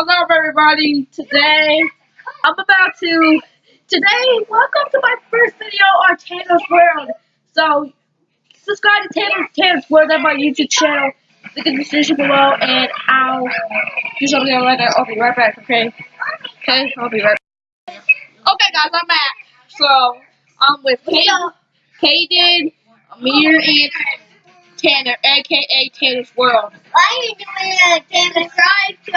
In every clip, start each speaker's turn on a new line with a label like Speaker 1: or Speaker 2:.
Speaker 1: Hello everybody, today I'm about to, today, welcome to my first video on Tanner's World. So, subscribe to Tanner's, Tanner's World on my YouTube channel, link in the description below, and I'll do something like that. I'll be right back, okay? Okay, I'll be right back. Okay guys, I'm back. So, I'm with Kaden, Kaden, Amir, and Tanner, aka Tanner's World.
Speaker 2: Why are you doing a Tanner subscribe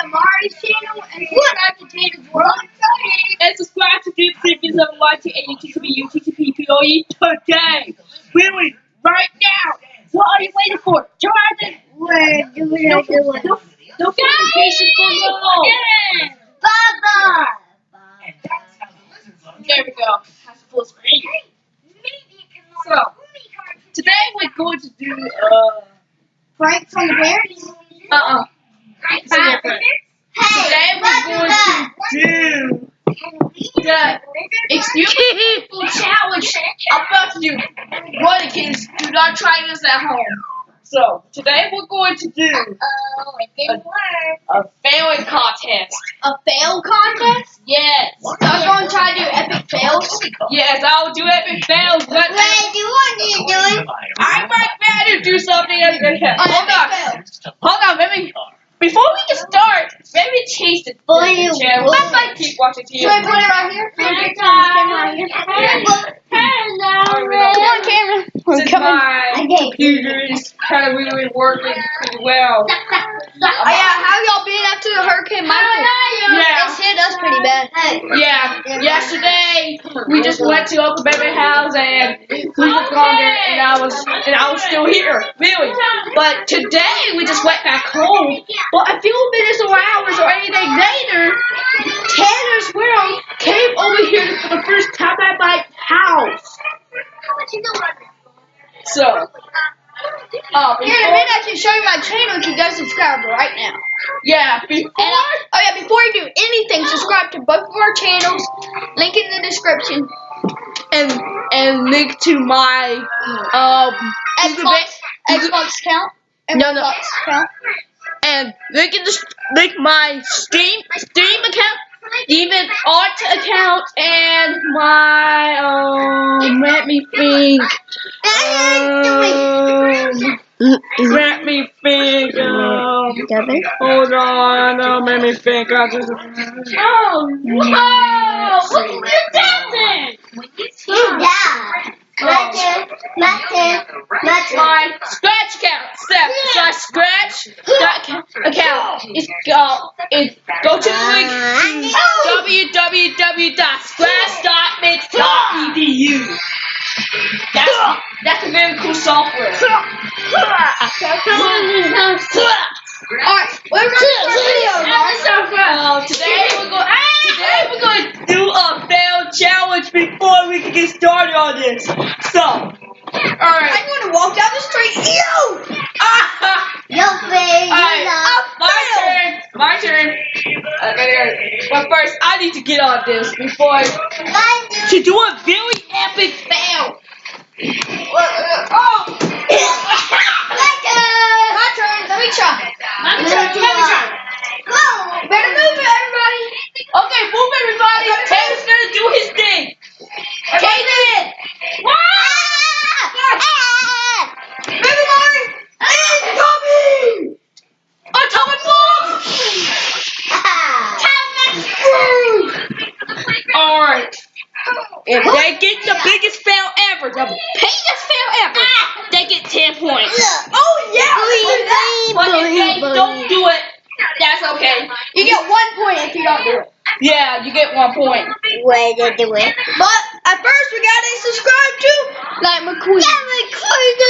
Speaker 1: UTCP today. Really, right now. What are you waiting for? Try to
Speaker 2: We're doing
Speaker 1: no,
Speaker 2: a good one.
Speaker 1: no, no notifications below.
Speaker 2: Baba!
Speaker 1: There we go. That's full screen. So today we're going to do uh
Speaker 2: Pranks on the Bears?
Speaker 1: uh uh. It's a different. Today we're going to do the excuse me challenge. I'm about to do one kids do not try this at home. So today we're going to do
Speaker 2: it didn't work.
Speaker 1: a failing contest.
Speaker 2: A fail contest?
Speaker 1: Yes.
Speaker 2: I'm going to try to do epic fails.
Speaker 1: Yes, I'll do epic fails. But
Speaker 2: Wait, do what to do doing?
Speaker 1: I might better do something else. Hold on. Hold on, let me. Before we can start, let me change the channel.
Speaker 2: would.
Speaker 1: I keep watching TV.
Speaker 2: Should I put it right here? Put it on the camera right here? Come on, camera.
Speaker 1: Since my
Speaker 2: Okay.
Speaker 1: computer is kind of really working pretty well.
Speaker 2: Oh yeah, how y'all been after the Hurricane Michael?
Speaker 1: Yeah.
Speaker 2: It's hit us pretty bad.
Speaker 1: Yeah, yesterday we just went to Uncle Baby's house and we was gone there and I was and I was still here, really. But today we just went back home. Well, a few minutes or hours or anything later, uh,
Speaker 2: Here in a minute, I can show you my channel if you guys subscribe right now.
Speaker 1: yeah, before,
Speaker 2: And oh yeah, before you do anything, subscribe to both of our channels. Link in the description.
Speaker 1: and and link to my um
Speaker 2: Xbox, Xbox account.
Speaker 1: No, no.
Speaker 2: Xbox account.
Speaker 1: and link in the link my Steam Steam account, even art account, and my um. Let me think. Um, let me think. Um, hold on. Um, let me think. I just. Oh, whoa! Look at this dancing.
Speaker 2: My turn. My turn. My turn.
Speaker 1: My scratch count. Step. So I scratch that ca- account. It's go. It's go to the link. www.scratch.mit.edu. That's that's a very cool software.
Speaker 2: Alright, we're ready for a video, guys.
Speaker 1: Uh, today we're going. Today we're going to do a fail challenge before we can get started on this. So, all right.
Speaker 2: I'm going to walk down the street. You!
Speaker 1: Ah,
Speaker 2: No way.
Speaker 1: Alright, my turn. My turn. Okay, but first, I need to get on this before to do a very epic fail. Oh,
Speaker 2: My turn. Let me try. Better move it, everybody.
Speaker 1: Okay, move everybody. Taylor's gonna do his thing.
Speaker 2: Everybody. Incoming.
Speaker 1: Atomic bomb. All right. If they get the biggest fail ever, the biggest fail ever, they get 10 points.
Speaker 2: Oh.
Speaker 1: But if they don't do it, that's okay.
Speaker 2: You get one point if you don't do it.
Speaker 1: Yeah, you get one point.
Speaker 2: Way to do it. But at first we gotta subscribe to like McQueen. Yeah, McQueen do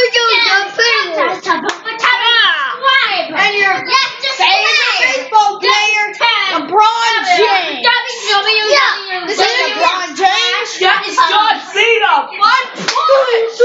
Speaker 2: And your favorite baseball player, LeBron James. Yeah, this is LeBron James.
Speaker 1: That is John Cena. One point.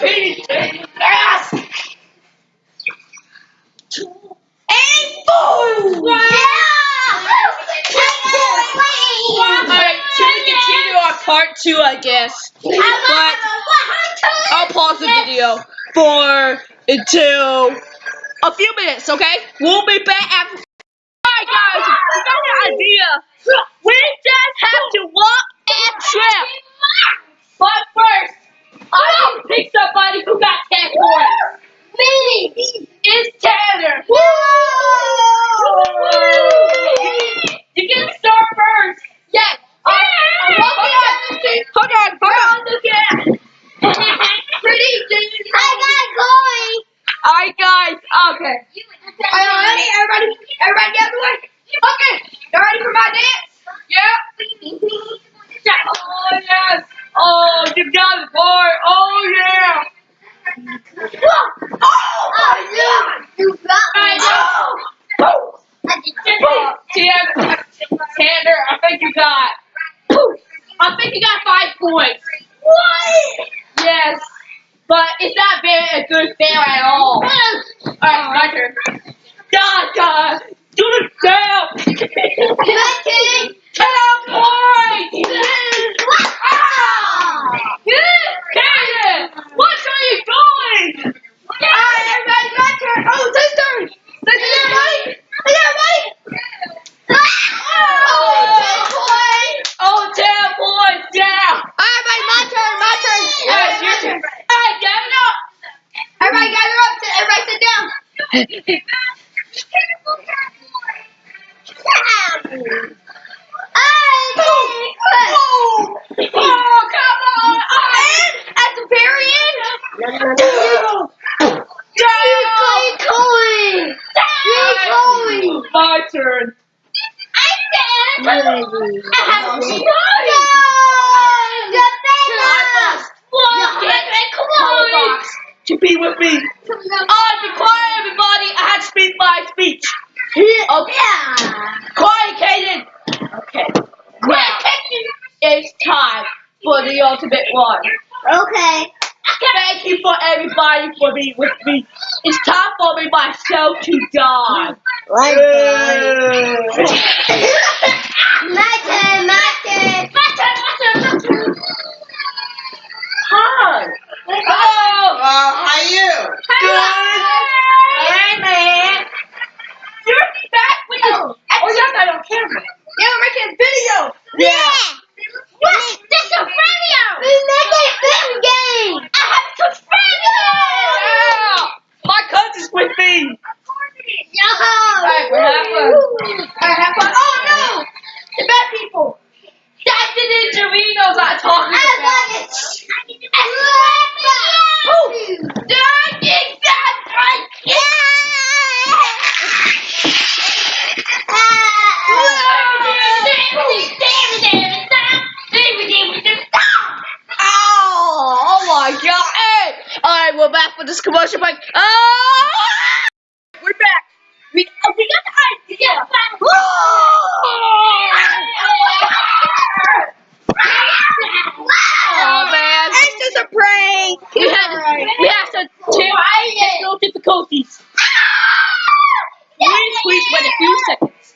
Speaker 1: Don't beat it. Yes! Eight points! Alright, so we continue our part two, I guess. But I'll pause the video for until a few minutes, okay? We'll be back after. Alright, guys, we got an idea. We just have to walk and trip. But first, I need to pick somebody who got 10 points.
Speaker 2: Me.
Speaker 1: It's Tanner. You can start first. Yes. Uh, hold on. Hold on. Hold on. Look at. Pretty soon.
Speaker 2: I got going.
Speaker 1: Alright, guys. Okay.
Speaker 2: Are you ready? Everybody, everybody get the way. Okay. You ready for my dance?
Speaker 1: Yeah. Oh yes. Oh, you got it, boy. Oh yeah.
Speaker 2: Oh, God. You got
Speaker 1: I know. Oh. Oh, Tanner, Tanner, I think you got. I think you got five points.
Speaker 2: What?
Speaker 1: Yes, but it's not very a good fair at all. Alright, oh, my turn. God, God, do it down.
Speaker 2: My turn.
Speaker 1: Ten points. Ah! Cannon, what are you doing?
Speaker 2: Alright, everybody, my turn. Oh, this turn. This is everybody. Is everybody? Oh, ten points.
Speaker 1: Oh, ten points, yeah.
Speaker 2: Alright, everybody, my turn. My turn.
Speaker 1: Yes, your turn. Hey, get it up.
Speaker 2: Everybody, gather up. Sit- Everybody, sit down.
Speaker 1: Oh, come on.
Speaker 2: And at the very end,
Speaker 1: Down.
Speaker 2: going. Going.
Speaker 1: My turn.
Speaker 2: I have
Speaker 1: Box to be with me. Oh, be quiet, everybody. I had to speak my speech. Okay. Quiet, Kaden. Okay. Now, it's time for the ultimate one.
Speaker 2: Okay.
Speaker 1: Thank you for everybody for being with me. It's time for me myself to die.
Speaker 2: My turn, my turn.
Speaker 1: Hi. Hello.
Speaker 3: Oh, how are you?
Speaker 1: Good. Hey, man. You're back with the. Oh, y'all got on camera.
Speaker 2: Yeah, we're making a video.
Speaker 1: Yeah.
Speaker 2: What? That's a video. We make a film game. I have to
Speaker 1: Yeah. My cousin's with me.
Speaker 2: Yo.
Speaker 1: Alright, we're have fun.
Speaker 2: Alright, have fun. Oh no! The bad people.
Speaker 1: That's the Ninjarinos I'm talking
Speaker 2: I
Speaker 1: about.
Speaker 2: love it. Who?
Speaker 1: Dang it, that's right. Oh, oh my god. Hey! Alright, we're back for this commercial break. Ah! We're back. We, oh, we got the idea. Oh man.
Speaker 2: It's just a prank.
Speaker 1: We had we have to take technical difficulties. Please, please wait a few seconds.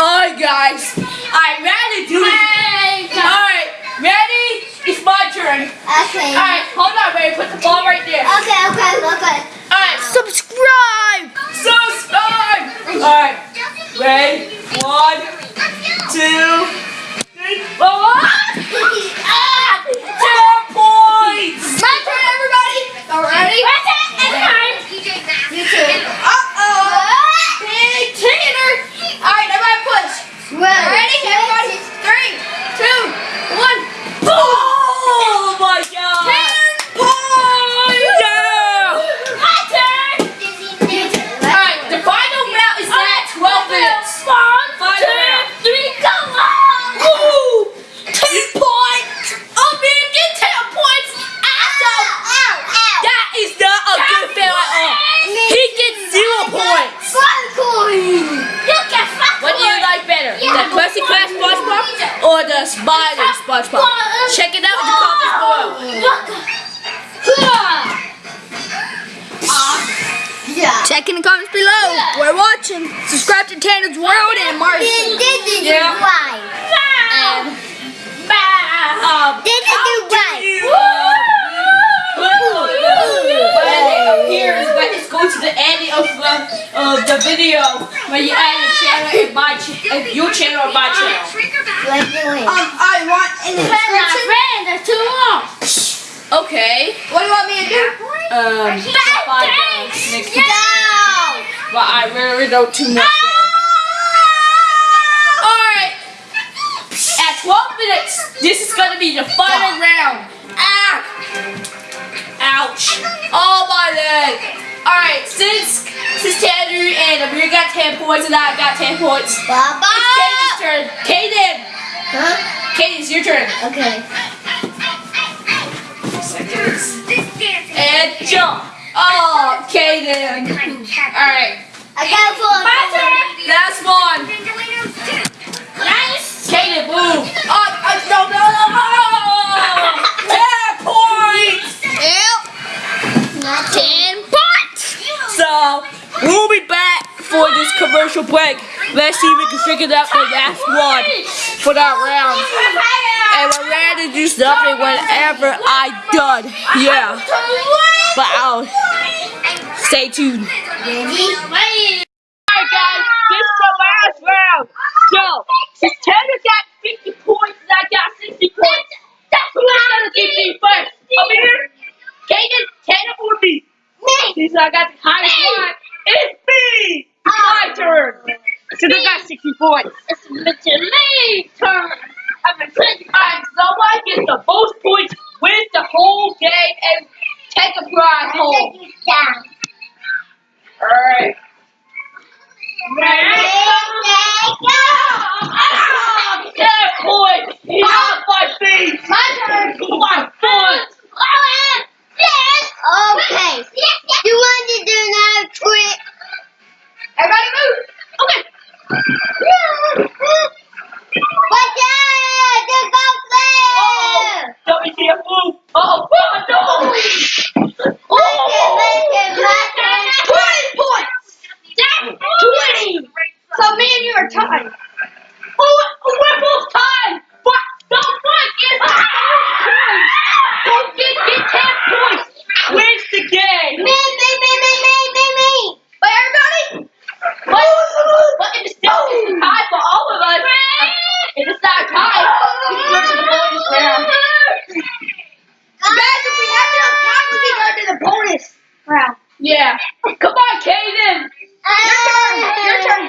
Speaker 1: Alright guys, I'm ready to do it. Alright, ready? It's my
Speaker 2: Okay.
Speaker 1: Alright, hold on, baby. Put the ball right there.
Speaker 2: Okay, okay, okay.
Speaker 1: Alright,
Speaker 2: Subscribe.
Speaker 1: subscribe. Alright, ready? One, two, three, four. Ah! Ten points.
Speaker 2: My turn, everybody. All ready? You too. Uh
Speaker 3: Spider SpongeBob. Check it out in the comments below.
Speaker 2: Yeah.
Speaker 3: Check in the comments below. We're watching. Subscribe to Tanner's World and Mars. Yeah.
Speaker 2: Why?
Speaker 3: Um, um,
Speaker 2: Did you do right?
Speaker 3: When it appears, it's going to the end of the, of the video when you add your channel and my ch- and your channel or my channel.
Speaker 2: Let's do it.
Speaker 3: Um, I want in the
Speaker 2: friend, that's too long.
Speaker 3: Okay.
Speaker 2: What do you want me to do?
Speaker 3: Um, five dollars next
Speaker 2: No!
Speaker 3: But I really don't too much. Alright. At 12 minutes, this is gonna be the final round. Ah! Ouch. Oh my leg. Alright, since since Tanner and Amir got 10 points and I got 10 points, it's
Speaker 2: Baba!
Speaker 3: Katie's turn. Kaden!
Speaker 2: Huh?
Speaker 3: Kaden, it's your turn.
Speaker 2: Okay.
Speaker 3: Seconds. And jump. Oh, Kaden. Alright,
Speaker 2: I got four.
Speaker 3: last one.
Speaker 2: Nice.
Speaker 3: Kaden, move. Oh, uh, no, no, no. 10 points.
Speaker 2: Ten points.
Speaker 3: So, we'll be back for this commercial break. Let's see if we can figure out the last one for that round. And we're ready to do something whenever I done. Yeah. But I'll stay tuned.
Speaker 2: Ready?
Speaker 1: Alright guys, this is the last round. So, since Tanner got 50 points and I got 60 points, that's who's gonna give me first. Over here, Kaden, Tanner or me?
Speaker 2: Me.
Speaker 1: Since I got the highest one, it's me! It's my turn. Since I got 60 points. It's literally turn. I'm a trick. Alright, someone gets the most points, wins the whole game, and take a prize home. Alright.
Speaker 2: Ready?
Speaker 1: Ah, ten points! Ah, my feet!
Speaker 2: My turn.
Speaker 1: My foot!
Speaker 2: Okay. You want to do another trick?
Speaker 1: Everybody move! Okay.
Speaker 2: Watch out! The
Speaker 1: Uh-oh!
Speaker 2: go
Speaker 1: WTF move! Uh-oh! Oh, no!
Speaker 2: Listen, listen, my turn.
Speaker 1: 20 points! 20! So me and you are tied. Oh, we're both tied! But don't fight! It's Don't get, get 10 points! Wins the game!
Speaker 2: Me, me, me, me, me, me, me.
Speaker 1: But everybody, but, but if it's still it's a tie for all of us, if it's not a tie, we can go to the bonus round.
Speaker 2: Guys, if we have enough time, we can go to the bonus round.
Speaker 1: Yeah. Come on, Kaden.
Speaker 2: Your turn. Your turn.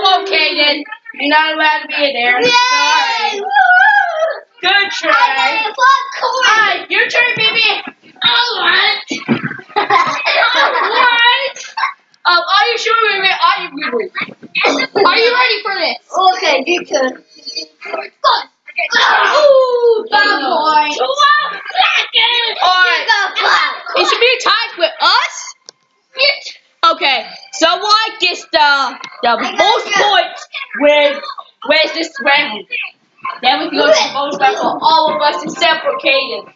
Speaker 1: On, Kaden. You're not allowed to be in there. Sorry. Good try. Alright, your turn, baby. Alright. Alright. Um, are you sure, baby? Are you ready? Are you ready for this?
Speaker 2: Okay, you can.
Speaker 1: Ooh,
Speaker 2: bad boy.
Speaker 1: Alright. It should be a tied with us. Okay, someone gets the the most points with where's this round. Then we can go to the bonus round for all of us except for Kaden.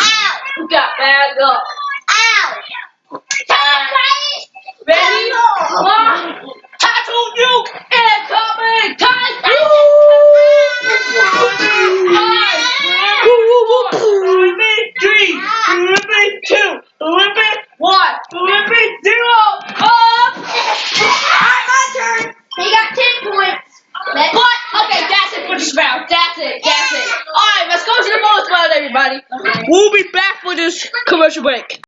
Speaker 2: Ow!
Speaker 1: Who got bad luck?
Speaker 2: Ow!
Speaker 1: Time. Ready? One. I told you, incoming time. Three, two, one, zero. Up.
Speaker 2: Alright, my turn. He got 10 points. Let's
Speaker 1: What? Okay, that's it for this round. That's it. That's it. All right, let's go to the bonus round, everybody. We'll be back for this commercial break.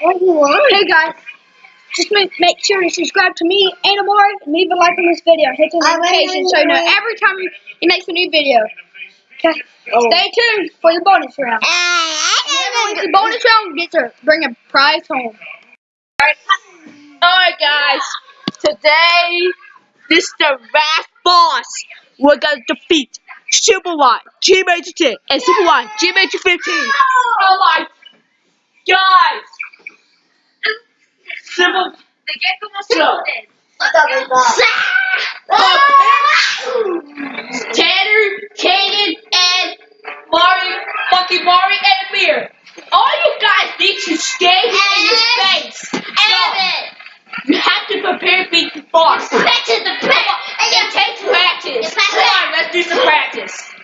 Speaker 4: Hey guys, just make, make sure to subscribe to me and Amari and leave a like on this video. Hit the notification so you know every time he makes a new video. Okay,
Speaker 1: Oh.
Speaker 4: stay tuned for the bonus round. Whoever wins the bonus round gets to bring a prize home.
Speaker 1: All right, guys. Today, this is the last boss. We're gonna defeat Super Y, G Major 10, and Super Y, G Major 15. Oh my, guys. Super. So,
Speaker 2: Double ball.
Speaker 1: Tanner, Kaden, and Mari, fucking Mari and Amir. All you guys need to stay in your space.
Speaker 2: Evan.
Speaker 1: You have to prepare for the boss.
Speaker 2: Practice the practice.
Speaker 1: It takes practice.
Speaker 2: Practice.
Speaker 1: Come on, let's do some practice.